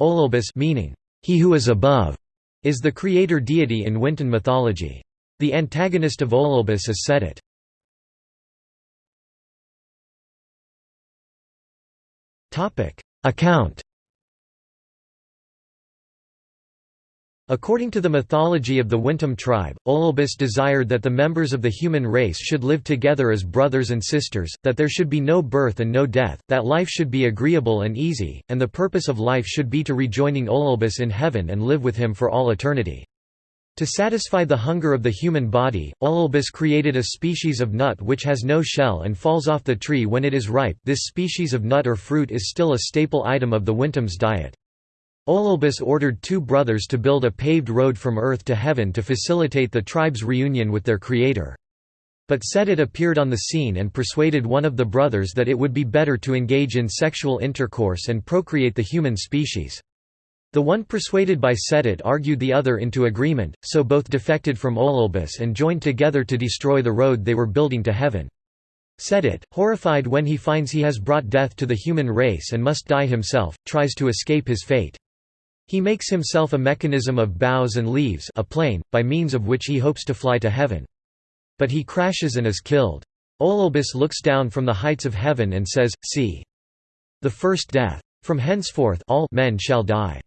Olelbis meaning, he who is above, is the creator deity in Wintun mythology. The antagonist of Olelbis is Sedit. Account According to the mythology of the Wintun tribe, Olelbis desired that the members of the human race should live together as brothers and sisters, that there should be no birth and no death, that life should be agreeable and easy, and the purpose of life should be to rejoining Olelbis in heaven and live with him for all eternity. To satisfy the hunger of the human body, Olelbis created a species of nut which has no shell and falls off the tree when it is ripe this species of nut or fruit is still a staple item of the Wintun's diet. Olelbis ordered two brothers to build a paved road from earth to heaven to facilitate the tribe's reunion with their creator. But Sedit appeared on the scene and persuaded one of the brothers that it would be better to engage in sexual intercourse and procreate the human species. The one persuaded by Sedit argued the other into agreement, so both defected from Olelbis and joined together to destroy the road they were building to heaven. Sedit, horrified when he finds he has brought death to the human race and must die himself, tries to escape his fate. He makes himself a mechanism of boughs and leaves a plane, by means of which he hopes to fly to heaven. But he crashes and is killed. Olelbis looks down from the heights of heaven and says, See! The first death. From henceforth all men shall die.